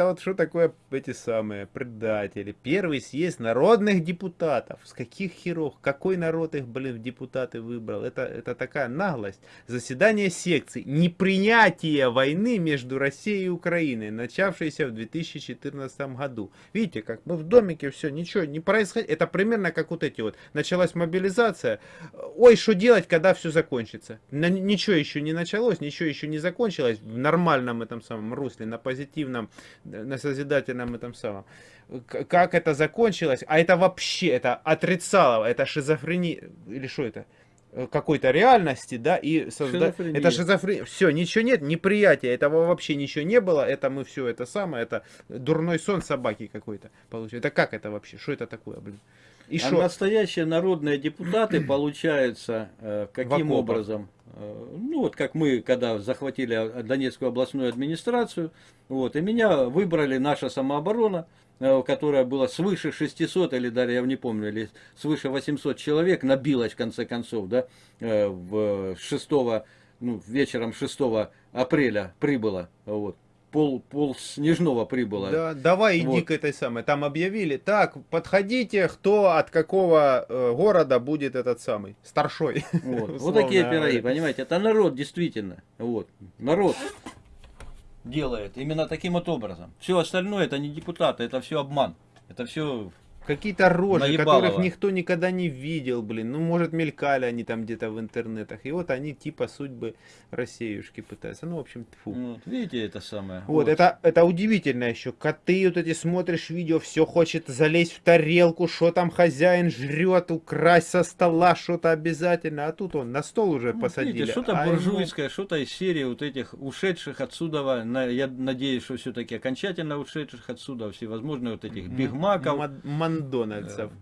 Вот, вот что такое эти самые предатели. Первый съезд народных депутатов. С каких херов? Какой народ их, блин, в депутаты выбрал? Это, это такая наглость. Заседание секций. Непринятие войны между Россией и Украиной, начавшейся в 2014 году. Видите, как мы в домике все, ничего не происходит. Это примерно как вот эти вот. Началась мобилизация. Ой, что делать, когда все закончится? Ничего еще не началось, ничего еще не закончилось в нормальном этом самом русле, на позитивном, на созидательном этом самом. Как это закончилось? А это вообще, это отрицало, это шизофрения, или что это? какой-то реальности, да, и создать... Это шизофрения. Все, ничего нет, неприятия, этого вообще ничего не было, это мы все это самое, это дурной сон собаки какой-то получается. Это как это вообще? Что это такое, блин? И а шо? настоящие народные депутаты, получается, э, каким образом? Э, ну вот как мы, когда захватили Донецкую областную администрацию, вот, и меня выбрали наша самооборона, э, которая была свыше 600, или даже, я не помню, или свыше 800 человек, набилась в конце концов, да, в 6, ну, вечером 6 апреля прибыла, вот, пол, пол Снежного прибыло. Да, давай вот. иди к этой самой. Там объявили, так, подходите, кто от какого э, города будет этот самый, старшой. Вот, вот такие пироги, понимаете, это народ действительно, вот, народ делает именно таким вот образом. Все остальное это не депутаты, это все обман, это все Какие-то рожи, Наебалово. которых никто никогда не видел, блин. Ну, может, мелькали они там где-то в интернетах. И вот они типа судьбы Россиюшки пытаются. Ну, в общем, фу. Вот, видите, это самое. Вот, вот, Это, это удивительно еще. Коты вот эти смотришь видео, все хочет залезть в тарелку, что там хозяин жрет, украсть со стола что-то обязательно. А тут он на стол уже ну, посадили. что-то а буржуйское, ему... что-то из серии вот этих ушедших отсюда. Я надеюсь, что все-таки окончательно ушедших отсюда всевозможные вот этих бигмаков. Макдональдсов.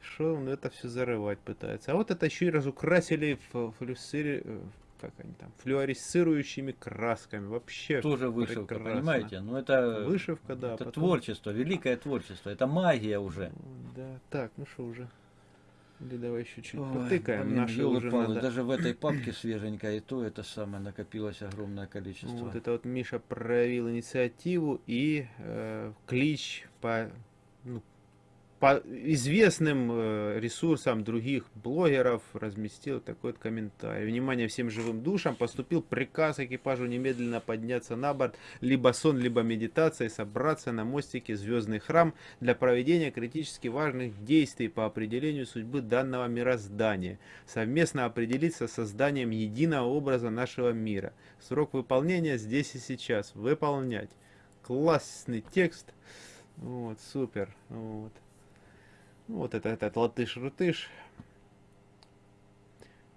Что он это все зарывать пытается. А вот это еще и разукрасили в флюсире, э, как они там, флюоресцирующими красками. Вообще Тоже вышивка, прекрасно. понимаете? Ну это, вышивка, да. Это потом... творчество, великое творчество. Это магия уже. Да, так, ну что уже. Или давай еще чуть Ой, потыкаем. Блин, Наши уже надо... Даже в этой папке свеженькая, и то это самое накопилось огромное количество. Вот это вот Миша проявил инициативу и э, клич по ну, по известным э, ресурсам других блогеров разместил такой вот комментарий. Внимание всем живым душам, поступил приказ экипажу немедленно подняться на борт, либо сон, либо медитация, и собраться на мостике Звездный храм для проведения критически важных действий по определению судьбы данного мироздания. Совместно определиться с созданием единого образа нашего мира. Срок выполнения здесь и сейчас. Выполнять. Классный текст. Вот, супер. Вот. Вот это этот латыш-рутыш.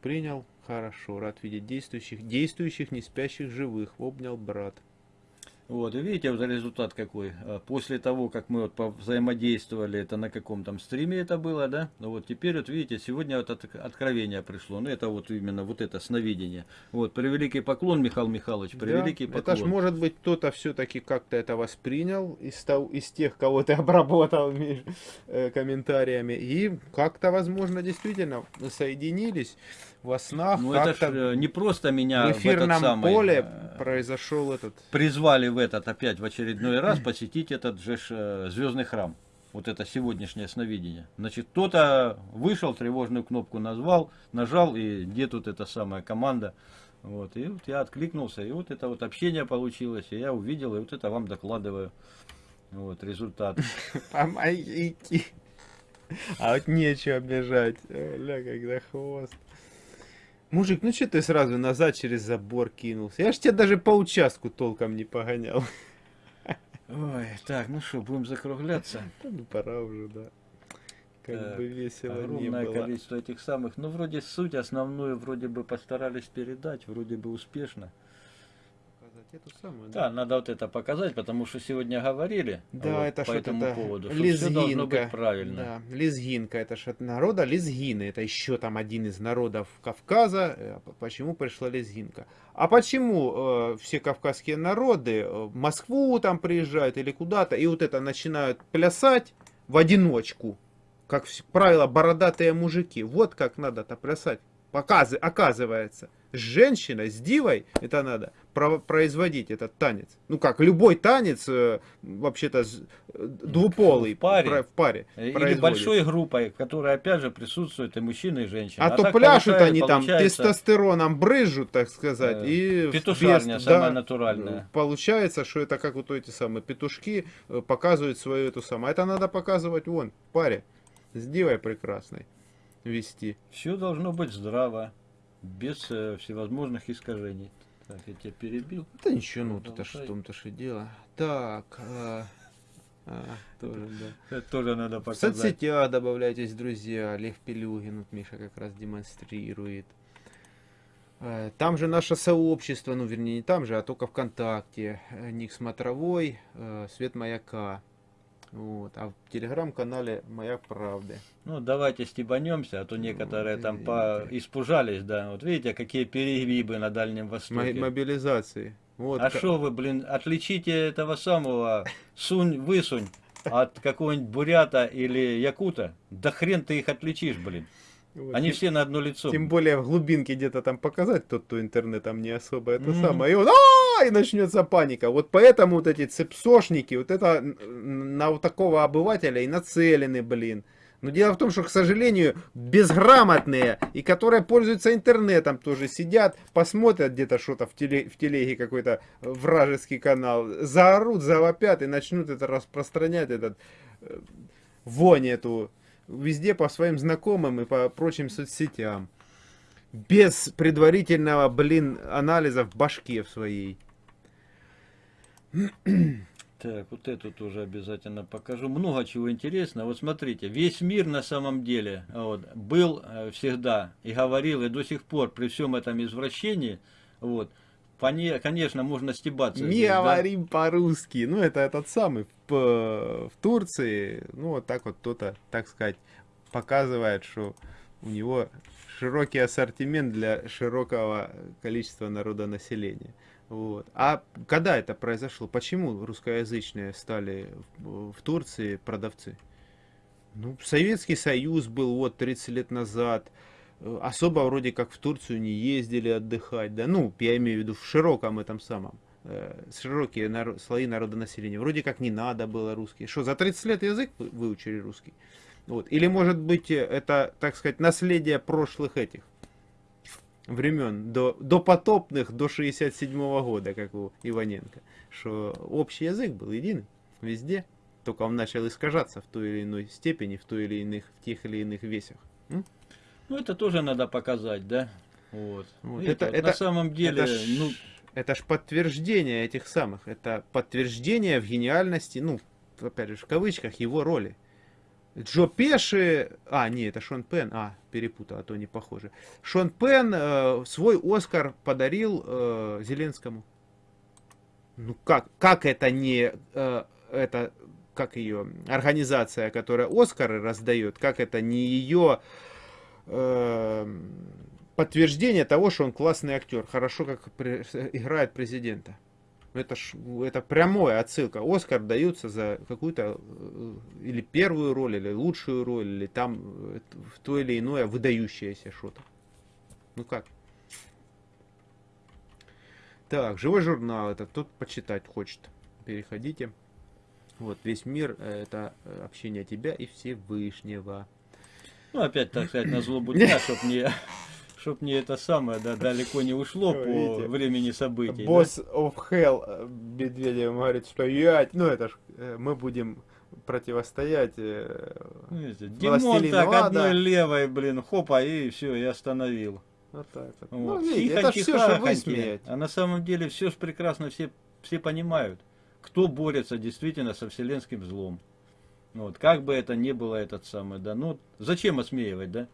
Принял. Хорошо. Рад видеть действующих, действующих, не спящих, живых. Обнял брат. Вот, и видите, вот результат какой. А после того, как мы вот взаимодействовали, это на каком там стриме это было, да? Ну вот теперь вот видите, сегодня вот от, откровение пришло. Ну это вот именно вот это сновидение. Вот, превеликий поклон, Михаил Михайлович, превеликий да, поклон. Это ж может быть кто-то все-таки как-то это воспринял из, из тех, кого ты обработал э, комментариями. И как-то, возможно, действительно соединились во снах. Ну это ж э, не просто меня в эфирном в этот самый, поле э, произошел этот... Призвали в этот опять в очередной раз посетить этот же э, звездный храм. Вот это сегодняшнее сновидение. Значит, кто-то вышел, тревожную кнопку назвал, нажал, и где тут эта самая команда. Вот, и вот я откликнулся, и вот это вот общение получилось, и я увидел, и вот это вам докладываю. Вот, результат. Помогите. А вот нечего бежать. Ля, когда хвост. Мужик, ну что ты сразу назад через забор кинулся? Я ж тебя даже по участку толком не погонял. Ой, так, ну что, будем закругляться? Ну пора уже, да. Как так, бы весело огромное не было. количество этих самых. Ну, вроде суть основную вроде бы постарались передать, вроде бы успешно эту самую. Да, да, надо вот это показать, потому что сегодня говорили да, вот, это по этому это поводу, что лезгинка, все должно быть правильно. Да, лезгинка, это же от народа лезгины, это еще там один из народов Кавказа, э, почему пришла лезгинка. А почему э, все кавказские народы э, в Москву там приезжают или куда-то, и вот это начинают плясать в одиночку, как правило, бородатые мужики. Вот как надо-то плясать, Показы, оказывается. С женщиной, с дивой, это надо производить этот танец. Ну как, любой танец, э, вообще-то э, двуполый, в паре, в паре или большой группой, в которой опять же присутствуют и мужчины, и женщины. А, а то пляшут они там, тестостероном брызжут, так сказать, э, и петушарня без, самая да, натуральная. Получается, что это как вот эти самые петушки э, показывают свою эту самую. А это надо показывать вон, в паре, с дивой прекрасной вести. Все должно быть здраво, без э, всевозможных искажений. Так, я тебя перебил. Да ничего, ну это ж в том-то же дело. Так, а, а, тоже, да. Это тоже надо показать. В соцсетях добавляйтесь, друзья. Лев Пелюгин, вот Миша как раз демонстрирует. А, там же наше сообщество, ну вернее не там же, а только ВКонтакте. Ник Смотровой, э, Свет Маяка. Вот. А в телеграм-канале «Моя правда». Ну, давайте стебанемся, а то некоторые вот, там по... испужались, да. Вот видите, какие перегибы на Дальнем Востоке. Мобилизации. Вот. А что вы, блин, отличите этого самого сунь-высунь от какого-нибудь бурята или якута? Да хрен ты их отличишь, блин. Вот. Они все на одно лицо. Тем более в глубинке где-то там показать тот, кто интернетом не особо это mm -hmm. самое. И он, а, и начнется паника. Вот поэтому вот эти цепсошники, вот это на вот такого обывателя и нацелены, блин. Но дело в том, что, к сожалению, безграмотные и которые пользуются интернетом тоже сидят, посмотрят где-то что-то в, теле, в телеге какой-то вражеский канал, заорут, завопят и начнут это распространять, этот э, вонь эту везде по своим знакомым и по прочим соцсетям. Без предварительного, блин, анализа в башке в своей. Так, вот эту тоже обязательно покажу. Много чего интересного. Вот смотрите, весь мир на самом деле вот, был э, всегда и говорил, и до сих пор при всем этом извращении, вот, конечно, можно стебаться. Не здесь, говорим да? по-русски. Ну, это этот самый в, в Турции, ну, вот так вот кто-то, так сказать, показывает, что у него широкий ассортимент для широкого количества народонаселения. Вот. А когда это произошло? Почему русскоязычные стали в Турции продавцы? Ну, Советский Союз был вот 30 лет назад. Особо вроде как в Турцию не ездили отдыхать. Да, ну, я имею в виду в широком этом самом. Э, широкие народ, слои народонаселения. Вроде как не надо было русский. Что, за 30 лет язык выучили русский? Вот. Или может быть это, так сказать, наследие прошлых этих времен, до, до потопных, до 67 -го года, как у Иваненко, что общий язык был единый везде, только он начал искажаться в той или иной степени, в той или иных, в тех или иных весях. М? Ну, это тоже надо показать, да? Вот. вот это, это, на самом деле, это ж, ну... Это ж подтверждение этих самых, это подтверждение в гениальности, ну, опять же, в кавычках, его роли. Джо Пеши, а, не, это Шон Пен, а, перепутал, а то не похоже. Шон Пен э, свой Оскар подарил э, Зеленскому. Ну как, как это не, э, это, как ее, организация, которая Оскары раздает, как это не ее э, подтверждение того, что он классный актер, хорошо как играет президента. Это, ж, это прямая отсылка. Оскар дается за какую-то э, или первую роль, или лучшую роль, или там э, в то или иное выдающееся что-то. Ну как? Так, живой журнал, это тот почитать хочет. Переходите. Вот, весь мир, э, это общение тебя и Всевышнего. Ну, опять, так сказать, на злобу дня, чтобы не чтоб мне это самое да, далеко не ушло по Видите, времени событий. Босс да? of Hell э, Медведев говорит, что я, ну это ж, э, мы будем противостоять э, Видите, Димон так Ада. одной левой, блин, хопа, и все, я остановил. Вот так вот. вот. Ну, видите, это все, что высмеять. А на самом деле все ж прекрасно, все, все понимают, кто борется действительно со вселенским злом. Вот, как бы это ни было этот самый, да, ну, зачем осмеивать, да?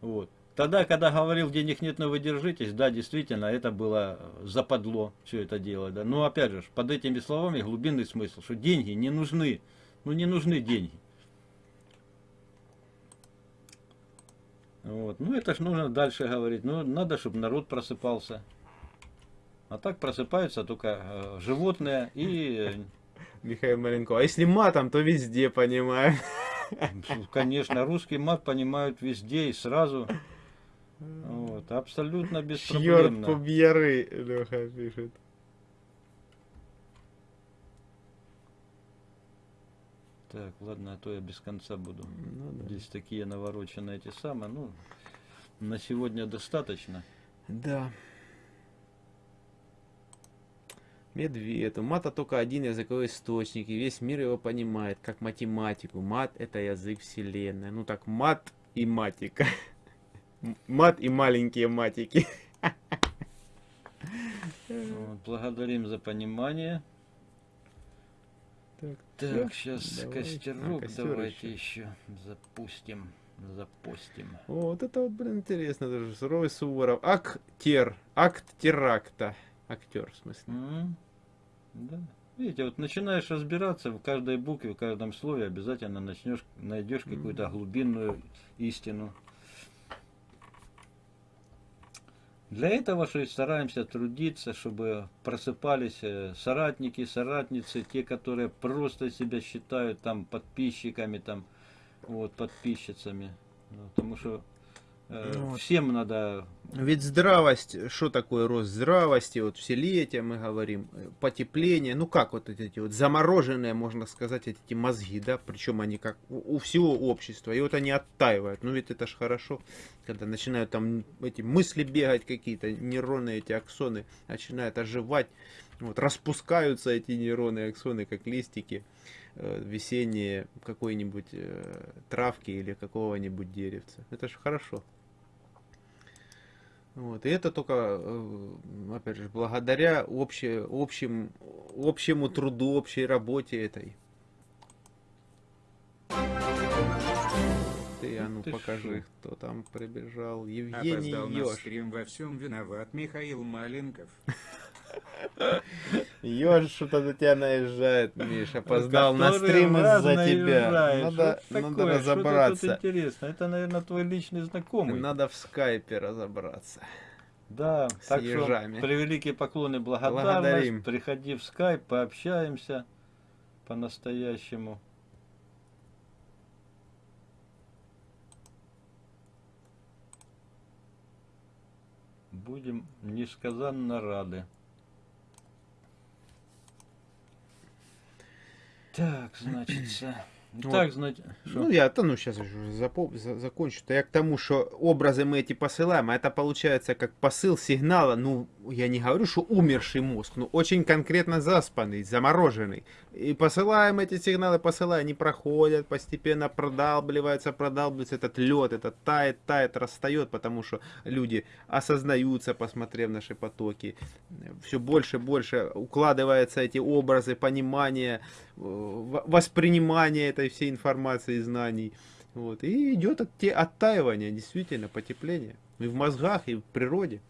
Вот. Тогда, когда говорил, денег нет, но вы держитесь, да, действительно, это было западло, все это дело. Да. Но опять же, под этими словами глубинный смысл, что деньги не нужны, ну не нужны деньги. Вот. Ну это ж нужно дальше говорить, ну надо, чтобы народ просыпался. А так просыпаются только э, животные и... Михаил Маленко, а если матом, то везде понимаю. Конечно, русский мат понимают везде и сразу. Вот, абсолютно Черт беспроблемно. побери, Леха пишет. Так, ладно, а то я без конца буду. Ну да. Здесь такие навороченные эти самые. Ну, на сегодня достаточно. Да. Медведь. У мата только один языковой источник, и весь мир его понимает, как математику. Мат — это язык вселенной. Ну так, мат и матика. Мат и маленькие матики. Вот, благодарим за понимание. Так, Так, сейчас Давай. костерок А, костер давайте ещё. еще запустим. Запустим. О, вот это вот, блин, интересно даже. Суровый Суворов. Актер. Акт теракта. Актер, в смысле. М, Да. Видите, вот начинаешь разбираться в каждой букве, в каждом слове, обязательно начнешь, найдешь какую-то глубинную истину. Для этого же и стараемся трудиться, чтобы просыпались э, соратники, соратницы, те, которые просто себя считают там подписчиками, там, вот, подписчицами. Ну, Потому что вот. всем надо Ведь здравость, что такое рост здравости, вот вселетие мы говорим, э, потепление, ну как вот эти вот замороженные, можно сказать, эти мозги, да, причем они как у, всего общества, и вот они оттаивают, ну ведь это ж хорошо, когда начинают там эти мысли бегать какие-то, нейроны эти аксоны начинают оживать, вот распускаются эти нейроны аксоны, как листики э, весенние какой-нибудь э, травки или какого-нибудь деревца, это же хорошо. Вот. И это только, э, опять же, благодаря обще, общим, общему труду, общей работе этой. Ты, а ну ты покажи, шо? кто там прибежал. Евгений Опоздал на Ёж. стрим, во всем виноват Михаил Маленков. Ёж что-то на тебя наезжает, Миш. Опоздал на стрим из-за тебя. Надо, надо разобраться. интересно? Это, наверное, твой личный знакомый. Надо в скайпе разобраться. Да, с так ежами. что превеликие поклоны, благодарность. Благодарим. Приходи в скайп, пообщаемся по-настоящему. Будем несказанно рады. Так, значит, так, значит, Ну, я, да, ну, сейчас уже запом- за- закончу. То я к тому, что образы мы эти посылаем, а это получается как посыл сигнала, ну, я не говорю, что умерший мозг, но очень конкретно заспанный, замороженный. И посылаем эти сигналы, посылаем, они проходят, постепенно продалбливается, продалбливается этот лед, это тает, тает, растает, потому что люди осознаются, посмотрев наши потоки. Все больше и больше укладываются эти образы, понимание, э, воспринимание этой всей информации и знаний. Вот. И идет от, оттаивание, действительно, потепление. И в мозгах, и в природе.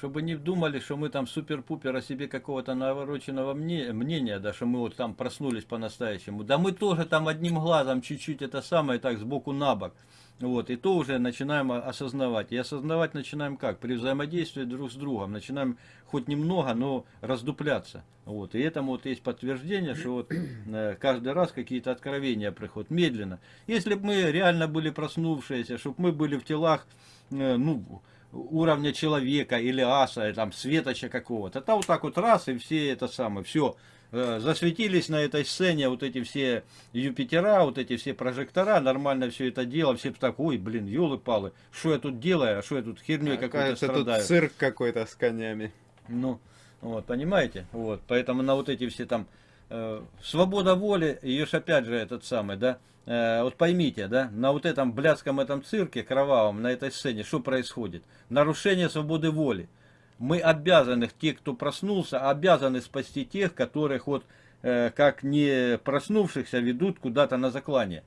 Чтобы не думали, что мы там супер-пупер о себе какого-то навороченного мне- мнения, да, что мы вот там проснулись по-настоящему. Да мы тоже там одним глазом чуть-чуть это самое так сбоку на бок. Вот, и то уже начинаем осознавать. И осознавать начинаем как? При взаимодействии друг с другом. Начинаем хоть немного, но раздупляться. Вот, и этому вот есть подтверждение, что вот э, каждый раз какие-то откровения приходят медленно. Если бы мы реально были проснувшиеся, чтобы мы были в телах, э, ну, уровня человека или аса, там светоча какого-то. Это вот так вот раз и все это самое, все. Засветились на этой сцене вот эти все Юпитера, вот эти все прожектора, нормально все это дело, все так, ой, блин, елы-палы, что я тут делаю, а что я тут херней какой-то Кажется, тут страдаю. цирк какой-то с конями. Ну, вот, понимаете? Вот, поэтому на вот эти все там э, свобода воли, ее ж опять же этот самый, да, э, вот поймите, да, на вот этом блядском этом цирке кровавом, на этой сцене, что происходит? Нарушение свободы воли. Мы обязаны, те, кто проснулся, обязаны спасти тех, которых вот, э, как не проснувшихся, ведут куда-то на заклание.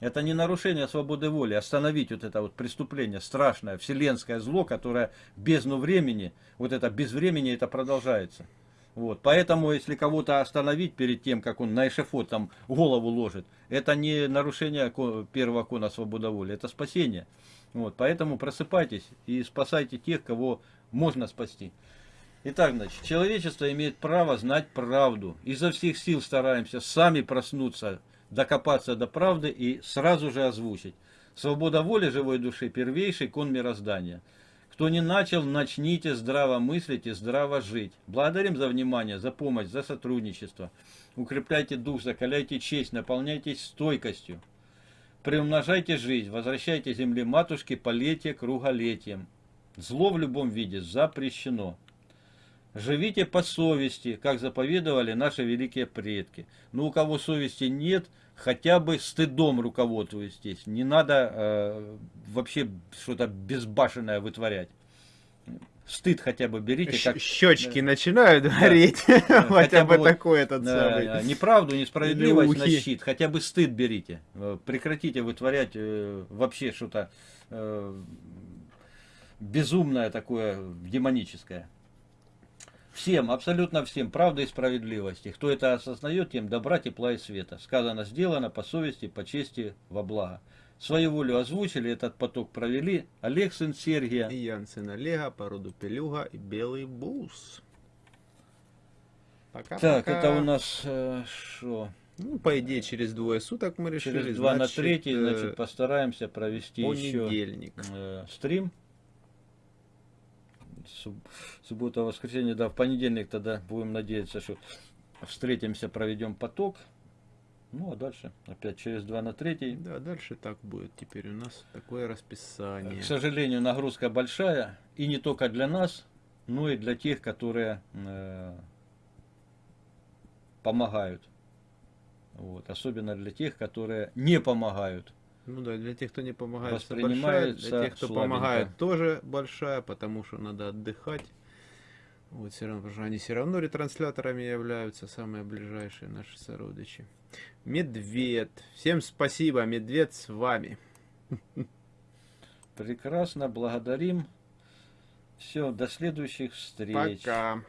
Это не нарушение свободы воли, остановить вот это вот преступление, страшное, вселенское зло, которое бездну времени, вот это без времени это продолжается. Вот. Поэтому, если кого-то остановить перед тем, как он на эшефот там голову ложит, это не нарушение первого кона свободы воли, это спасение. Вот. Поэтому просыпайтесь и спасайте тех, кого можно спасти. Итак, значит, человечество имеет право знать правду. Изо всех сил стараемся сами проснуться, докопаться до правды и сразу же озвучить. Свобода воли живой души – первейший кон мироздания. Кто не начал, начните здраво мыслить и здраво жить. Благодарим за внимание, за помощь, за сотрудничество. Укрепляйте дух, закаляйте честь, наполняйтесь стойкостью. Приумножайте жизнь, возвращайте земле матушке полетие круголетием. Зло в любом виде запрещено. Живите по совести, как заповедовали наши великие предки. Но у кого совести нет, хотя бы стыдом руководствуйтесь. Не надо э, вообще что-то безбашенное вытворять. Стыд хотя бы берите. Как... Щечки начинают гореть. Хотя бы такой этот самый. Неправду, несправедливость на щит. Хотя бы стыд берите. Э, прекратите вытворять э, вообще что-то э, безумное такое, демоническое. Всем, абсолютно всем, правда и справедливости. Кто это осознает, тем добра, тепла и света. Сказано, сделано по совести, по чести, во благо. Свою волю озвучили, этот поток провели Олег, сын Сергия. И Ян, сын Олега, по роду Пелюга и Белый Бус. Пока, так, пока. это у нас что? Э, ну, по идее, через двое суток мы решили. Через два значит, на третий, э, значит, постараемся провести еще э, стрим суббота, воскресенье, да, в понедельник тогда будем надеяться, что встретимся, проведем поток. Ну, а дальше опять через 2 на 3. Да, дальше так будет. Теперь у нас такое расписание. К сожалению, нагрузка большая. И не только для нас, но и для тех, которые э, помогают. Вот. Особенно для тех, которые не помогают. Ну да, для тех, кто не помогает, большая, для тех, кто слабенько. помогает, тоже большая, потому что надо отдыхать. Вот все равно, потому что они все равно ретрансляторами являются, самые ближайшие наши сородичи. Медведь. Всем спасибо, Медведь с вами. Прекрасно, благодарим. Все, до следующих встреч. Пока.